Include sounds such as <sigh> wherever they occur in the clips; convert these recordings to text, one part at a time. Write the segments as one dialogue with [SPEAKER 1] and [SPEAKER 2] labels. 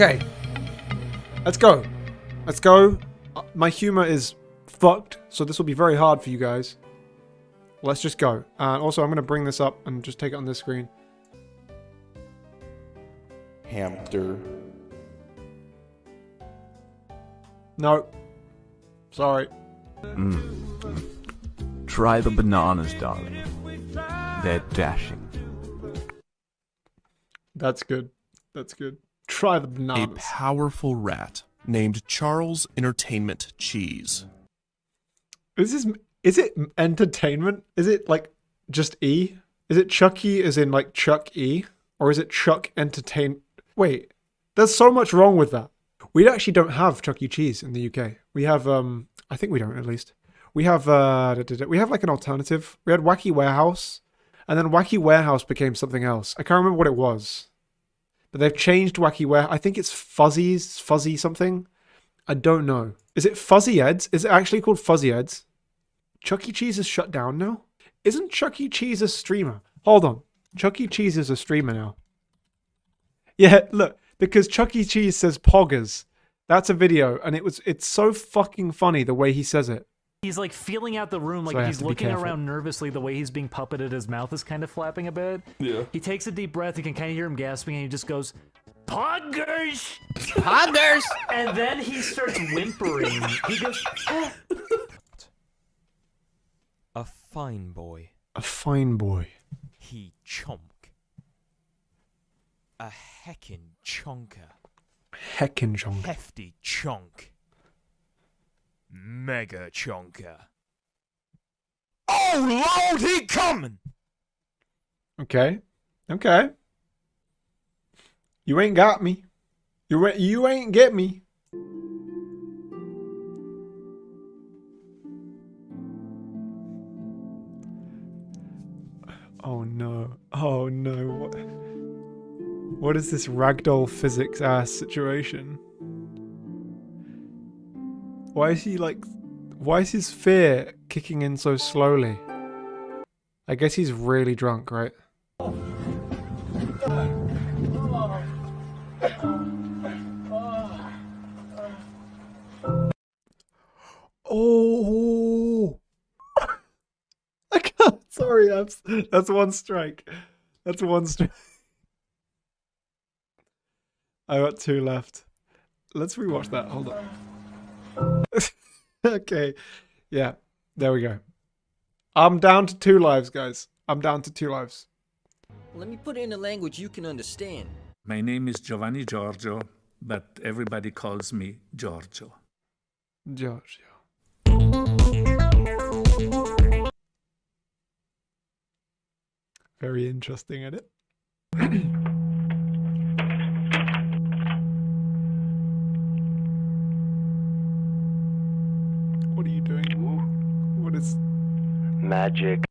[SPEAKER 1] Okay. Let's go. Let's go. Uh, My humor is fucked, so this will be very hard for you guys. Let's just go. Uh, also, I'm going to bring this up and just take it on this screen.
[SPEAKER 2] Hamster.
[SPEAKER 1] No. Sorry. Mm.
[SPEAKER 3] Try the bananas, darling. They're dashing.
[SPEAKER 1] That's good. That's good. Try the
[SPEAKER 4] A powerful rat named Charles Entertainment Cheese.
[SPEAKER 1] Is this is it entertainment? Is it like just E? Is it Chucky as in like Chuck E? Or is it Chuck Entertain Wait, there's so much wrong with that. We actually don't have Chuck E. Cheese in the UK. We have um I think we don't at least. We have uh we have like an alternative. We had Wacky Warehouse and then Wacky Warehouse became something else. I can't remember what it was. But they've changed Wacky Ware. I think it's Fuzzies, Fuzzy something. I don't know. Is it Fuzzy Eds? Is it actually called Fuzzy Eds? Chuck E. Cheese is shut down now? Isn't Chuck E. Cheese a streamer? Hold on. Chuck E. Cheese is a streamer now. Yeah, <laughs> look, because Chuck E. Cheese says poggers. That's a video, and it was it's so fucking funny the way he says it.
[SPEAKER 5] He's like feeling out the room, like
[SPEAKER 1] So
[SPEAKER 5] he's looking around nervously. The way he's being puppeted, his mouth is kind of flapping a bit.
[SPEAKER 2] Yeah.
[SPEAKER 5] He takes a deep breath. You can kind of hear him gasping, and he just goes, "Poggers!"
[SPEAKER 6] Poggers! <laughs>
[SPEAKER 5] And then he starts whimpering. He goes, "Eh."
[SPEAKER 7] A fine boy.
[SPEAKER 1] A fine boy.
[SPEAKER 7] He chonk. A heckin' chonker.
[SPEAKER 1] Heckin' Jong.
[SPEAKER 7] Hefty chonk. Mega chonker. Oh lord, he coming!
[SPEAKER 1] Okay. Okay. You ain't got me. You ain't, you ain't get me. Oh no. Oh no. What, what is this ragdoll physics ass situation? Why is he like why is his fear kicking in so slowly? I guess he's really drunk, right? Oh, <laughs> I can't. Sorry, that's that's one strike. That's one strike. I got two left. Let's rewatch that. Hold on. <laughs> okay, yeah, there we go. I'm down to two lives, guys. I'm down to two lives.
[SPEAKER 6] Let me put it in a language you can understand.
[SPEAKER 8] My name is Giovanni Giorgio, but everybody calls me Giorgio.
[SPEAKER 1] Giorgio. Very interesting in <clears throat> it. what are you doing? What is
[SPEAKER 9] Magic.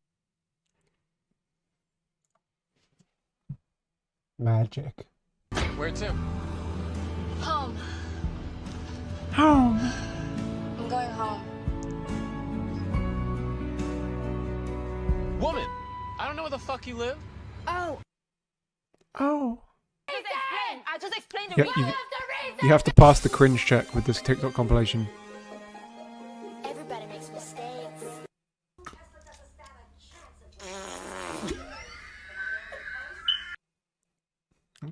[SPEAKER 1] magic?
[SPEAKER 6] Where to?
[SPEAKER 10] Home.
[SPEAKER 1] Home.
[SPEAKER 10] I'm going home.
[SPEAKER 6] Woman! I don't know where the fuck you live.
[SPEAKER 10] Oh.
[SPEAKER 1] Oh.
[SPEAKER 10] I just explained
[SPEAKER 1] Yeah, you, you have to pass the cringe check with this TikTok compilation.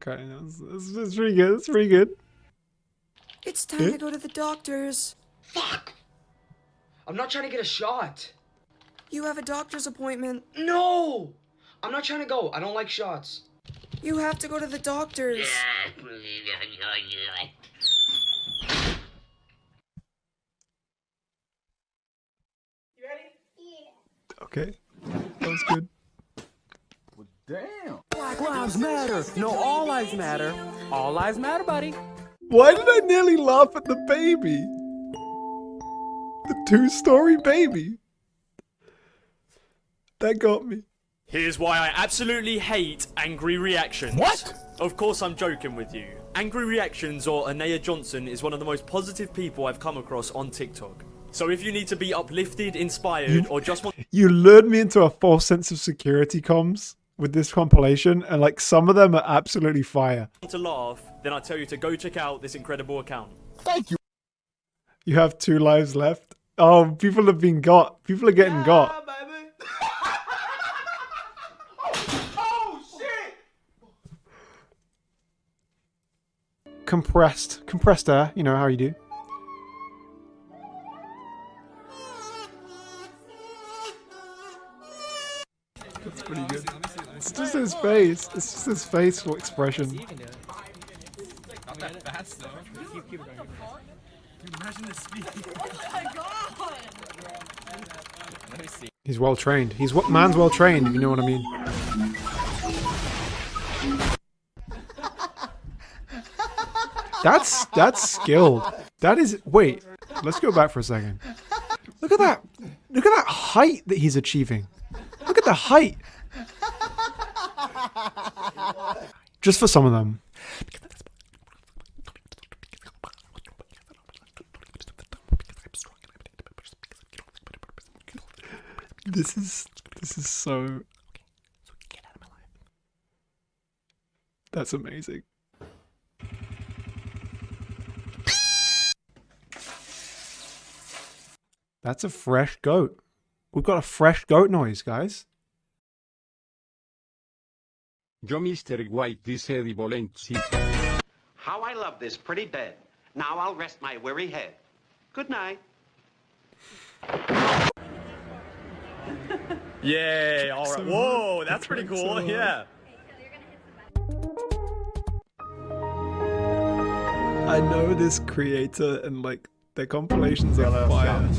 [SPEAKER 1] Okay, that's, that's, that's pretty good. It's pretty good.
[SPEAKER 11] It's time to go to the doctor's.
[SPEAKER 12] Fuck! I'm not trying to get a shot.
[SPEAKER 11] You have a doctor's appointment.
[SPEAKER 12] No! I'm not trying to go. I don't like shots.
[SPEAKER 11] You have to go to the doctor's.
[SPEAKER 1] Okay, that was good.
[SPEAKER 2] Damn.
[SPEAKER 6] Black Lives Matter! No, all lives matter. All lives matter, buddy.
[SPEAKER 1] Why did I nearly laugh at the baby? The two-story baby. That got me.
[SPEAKER 13] Here's why I absolutely hate angry reactions.
[SPEAKER 6] What?
[SPEAKER 13] Of course I'm joking with you. Angry Reactions or Anaya Johnson is one of the most positive people I've come across on TikTok. So if you need to be uplifted, inspired, or just want
[SPEAKER 1] You lured me into a false sense of security, comms. With this compilation, and like some of them are absolutely fire.
[SPEAKER 13] to laugh, then I tell you to go check out this incredible account.
[SPEAKER 2] Thank you.
[SPEAKER 1] You have two lives left. Oh, people have been got. People are getting got. <laughs>
[SPEAKER 2] Oh shit!
[SPEAKER 1] Compressed, compressed air. You know how you do. Just his face. It's just his facial expression.
[SPEAKER 14] Not that fast though. Keep, keep going. Imagine the speed. <laughs> Let me see.
[SPEAKER 1] He's well trained. He's what man's well trained. If you know what I mean. That's that's skilled. That is. Wait. Let's go back for a second. Look at that. Look at that height that he's achieving. Look at the height. Just for some of them. This is this is so. That's amazing. That's a fresh goat. We've got a fresh goat noise, guys.
[SPEAKER 15] Yo, Mr. White, dice Divolenci.
[SPEAKER 16] How I love this pretty bed. Now I'll rest my weary head. Good night. <laughs>
[SPEAKER 13] Yay, alright. Whoa, that's pretty cool. Yeah.
[SPEAKER 1] I know this creator and like their compilations are fire.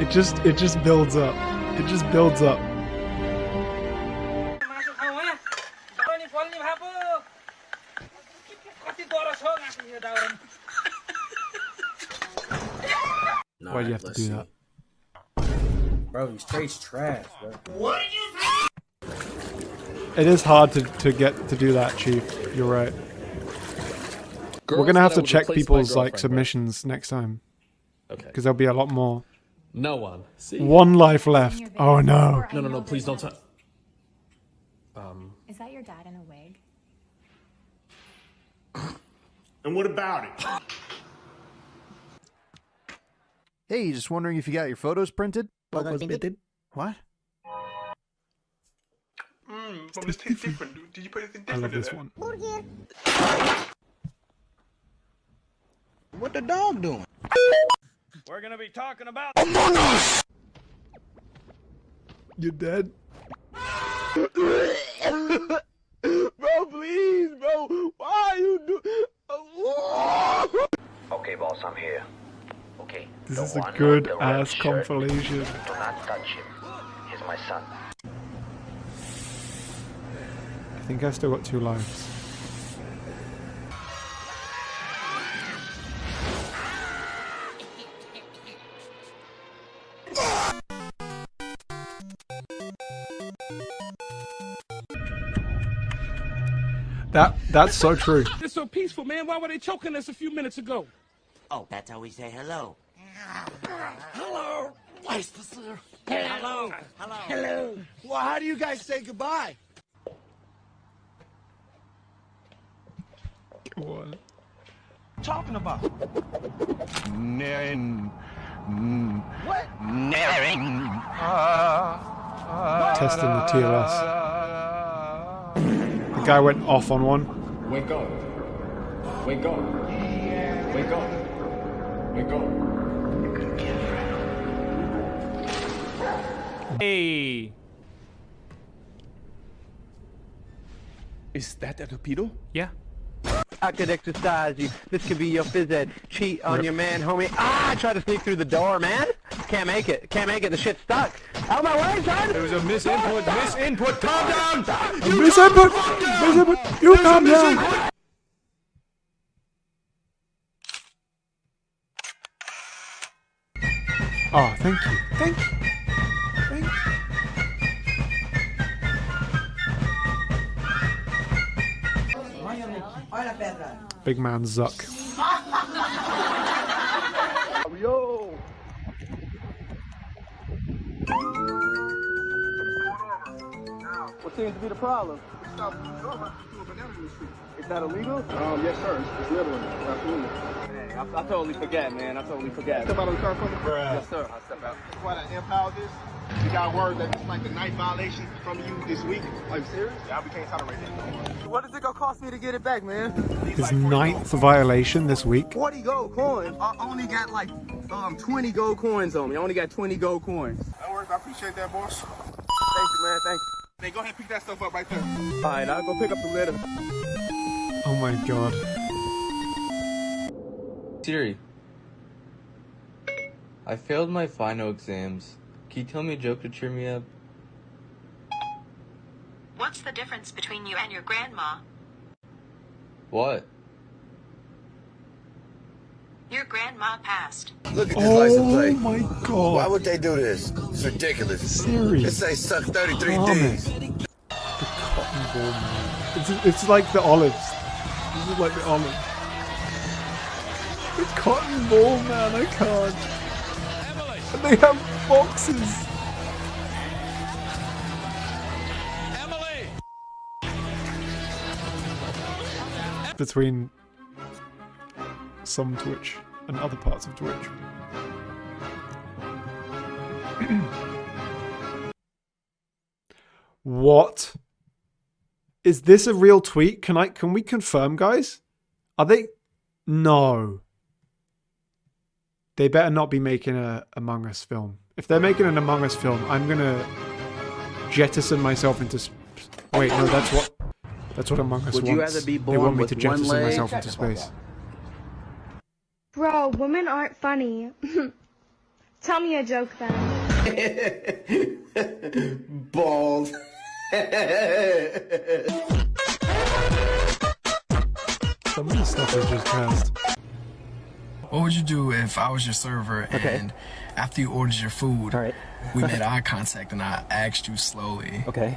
[SPEAKER 1] It just it just builds up. It just builds up. Why do you have to do that?
[SPEAKER 17] Bro, he's straight trash, bro.
[SPEAKER 16] What did you
[SPEAKER 1] It is hard to, to get to do that, Chief. You're right. We're gonna have to check people's like
[SPEAKER 2] girlfriend, bro.
[SPEAKER 1] submissions next time.
[SPEAKER 2] Okay.
[SPEAKER 1] Because there'll be a lot more.
[SPEAKER 2] No one. See?
[SPEAKER 1] One life left. Oh no.
[SPEAKER 2] No, no, no. Please don't touch. Um.
[SPEAKER 10] Is that your dad in a wig? <coughs>
[SPEAKER 18] And what about it?
[SPEAKER 19] Hey, just wondering if you got your photos printed?
[SPEAKER 18] Photos
[SPEAKER 19] printed? What?
[SPEAKER 18] Mm, but this tastes different. Did you put anything
[SPEAKER 1] I love
[SPEAKER 18] in
[SPEAKER 1] this
[SPEAKER 18] there?
[SPEAKER 1] one.
[SPEAKER 17] What the dog doing?
[SPEAKER 7] We're gonna be talking about.
[SPEAKER 1] You're dead. <laughs>
[SPEAKER 2] bro, please, bro. Why are you do?
[SPEAKER 9] Okay, boss, I'm here. Okay.
[SPEAKER 1] This
[SPEAKER 9] the
[SPEAKER 1] is a good
[SPEAKER 9] with the red
[SPEAKER 1] ass
[SPEAKER 9] shirt.
[SPEAKER 1] compilation.
[SPEAKER 9] Do not touch him. He's my son.
[SPEAKER 1] I think I've still got two lives. That's so true.
[SPEAKER 20] They're so peaceful, man. Why were they choking us a few minutes ago?
[SPEAKER 21] Oh, that's how we say hello.
[SPEAKER 20] Hello. Nice to.
[SPEAKER 21] Hello.
[SPEAKER 20] Hello.
[SPEAKER 21] Hello.
[SPEAKER 20] Well, how do you guys say goodbye?
[SPEAKER 1] What?
[SPEAKER 20] Talking about.
[SPEAKER 19] Naren.
[SPEAKER 20] What?
[SPEAKER 19] Naren.
[SPEAKER 1] Testing the TLS. The guy went off on one.
[SPEAKER 22] Wake up. Wake up. Wake up. Wake up.
[SPEAKER 7] Hey.
[SPEAKER 4] Is that a torpedo?
[SPEAKER 7] Yeah.
[SPEAKER 23] I could exercise you. This could be your phys ed. Cheat on your man, homie. Ah, I tried to sneak through the door, man. Can't make it. Can't make it. The shit's stuck. Out of my way, son.
[SPEAKER 7] There was a misinput. Misinput. Calm down.
[SPEAKER 1] Miss input! Miss input! You calm down! Oh, thank you. Thank you. Thank you. Big man Zuck.
[SPEAKER 2] Yo.
[SPEAKER 17] What seems to be the problem? Is that illegal? Um, yes, sir. It's, it's littering. Absolutely. Hey, I, I totally forget, man. I totally forget. Step out of the car for me? Yes, sir. I'll step out. Quite an impound this. We got word that it's like the ninth violation from you this week. Are you serious? Yeah, we can't tolerate that. What is it gonna cost me to get it back, man?
[SPEAKER 1] His ninth violation this week.
[SPEAKER 17] 40 gold coins. I only got like um 20 gold coins on me. I only got 20 gold coins. That works. I appreciate that, boss. Thank you, man. Thank you. Hey, go ahead and pick that stuff up right there. All right, I'll go pick up the litter.
[SPEAKER 1] Oh my god.
[SPEAKER 24] Siri. I failed my final exams. Can you tell me a joke to cheer me up?
[SPEAKER 25] What's the difference between you and your grandma?
[SPEAKER 24] What?
[SPEAKER 25] Your grandma passed.
[SPEAKER 2] Look at this
[SPEAKER 1] Oh
[SPEAKER 2] license plate.
[SPEAKER 1] my god.
[SPEAKER 2] Why would they do this? It's ridiculous.
[SPEAKER 1] Siri.
[SPEAKER 2] It say suck 33
[SPEAKER 1] Calm
[SPEAKER 2] D's.
[SPEAKER 1] The cotton ball man. It's, it's like the olives. This is like the olives. The cotton ball man, I can't. And they have boxes. Between some Twitch and other parts of Twitch. <clears throat> What? Is this a real tweet? Can I can we confirm, guys? Are they No. They better not be making a Among Us film. If they're making an Among Us film, I'm gonna jettison myself into Wait, no, that's what that's what Among Us
[SPEAKER 17] Would
[SPEAKER 1] wants.
[SPEAKER 17] you rather be
[SPEAKER 1] they want me
[SPEAKER 17] with
[SPEAKER 1] to jettison myself into space.
[SPEAKER 26] Bro, women aren't funny. <laughs> Tell me a joke then.
[SPEAKER 2] Balls.
[SPEAKER 1] Some of the stuff is just cast.
[SPEAKER 27] What would you do if I was your server and after you ordered your food, we made eye contact and I asked you slowly?
[SPEAKER 28] Okay.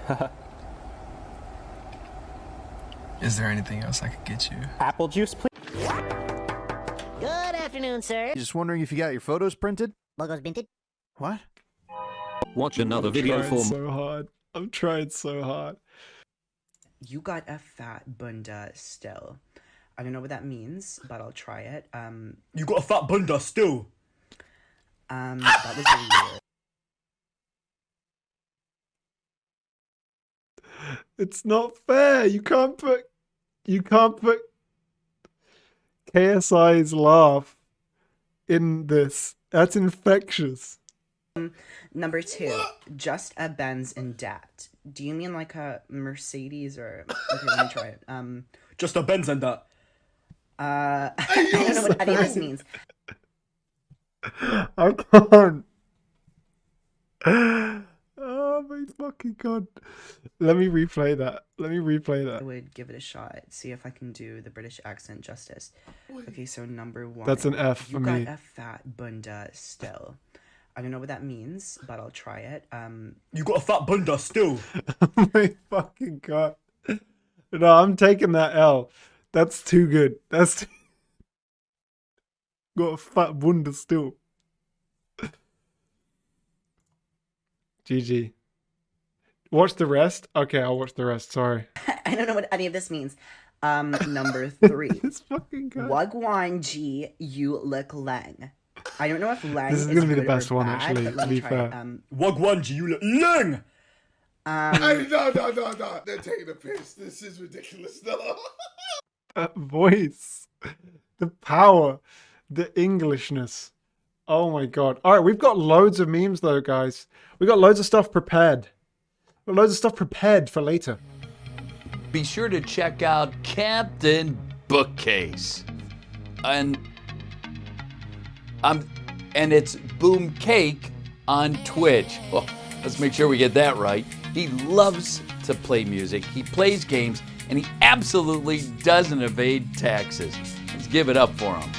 [SPEAKER 27] Is there anything else I could get you? <laughs>
[SPEAKER 28] Apple juice, please.
[SPEAKER 29] Good afternoon, sir.
[SPEAKER 19] Just wondering if you got your photos printed?
[SPEAKER 29] Logos minted.
[SPEAKER 19] What?
[SPEAKER 30] Watch another
[SPEAKER 1] I'm
[SPEAKER 30] video
[SPEAKER 1] trying
[SPEAKER 30] for
[SPEAKER 1] so hard. I'm trying so hard.
[SPEAKER 31] You got a fat bunda still. I don't know what that means, but I'll try it. Um,
[SPEAKER 13] You got a fat bunda still.
[SPEAKER 31] um, that was really weird.
[SPEAKER 1] It's not fair. You can't put you can't put KSI's laugh in this. That's infectious.
[SPEAKER 31] Um, number two, just a Benz in debt. Do you mean like a Mercedes or? Okay, let me try it. <laughs> Um,
[SPEAKER 13] Just a Benz in debt.
[SPEAKER 31] uh, <laughs> I don't know what any of this means. <laughs>
[SPEAKER 1] I can't. Oh my fucking god. Let me replay that. Let me replay that.
[SPEAKER 31] I would give it a shot. See if I can do the British accent justice. Okay, so number one.
[SPEAKER 1] That's an F for
[SPEAKER 31] you
[SPEAKER 1] for
[SPEAKER 31] got a fat bunda still. I don't know what that means, but I'll try it. Um,
[SPEAKER 13] You got a fat bunda still. <laughs>
[SPEAKER 1] Oh my fucking god. No, I'm taking that L. That's too good. That's too... <laughs> got a fat bunda still. GG. Watch the rest? Okay, I'll watch the rest. Sorry. <laughs>
[SPEAKER 31] I don't know what any of this means. Um, <laughs> number three.
[SPEAKER 1] this fucking guy.
[SPEAKER 31] Wagwan G, you look Leng. I don't know if Leng
[SPEAKER 1] This is
[SPEAKER 31] is
[SPEAKER 1] gonna be the best one,
[SPEAKER 31] bad,
[SPEAKER 1] actually, to be fair.
[SPEAKER 31] It. Um,
[SPEAKER 13] Wagwanji, you look lang.
[SPEAKER 31] um,
[SPEAKER 2] Hey, no, no, no, no. They're taking a piss. This is ridiculous. No. <laughs>
[SPEAKER 1] That voice. The power. The Englishness. Oh my god. Alright, we've got loads of memes though, guys. We've got loads of stuff prepared. We've got loads of stuff prepared for later.
[SPEAKER 32] Be sure to check out Captain Bookcase. And um and it's Boom Cake on Twitch. Well, let's make sure we get that right. He loves to play music, he plays games, and he absolutely doesn't evade taxes. Let's give it up for him.